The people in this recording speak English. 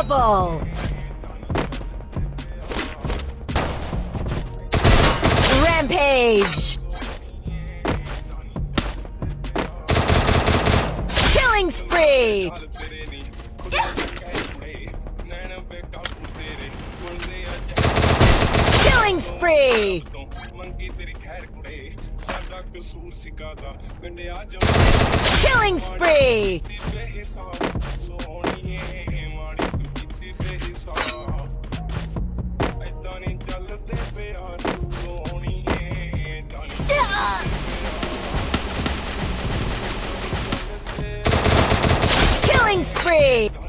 Unstoppable! Rampage! Killing spree! Killing spree! Killing spree! Spree!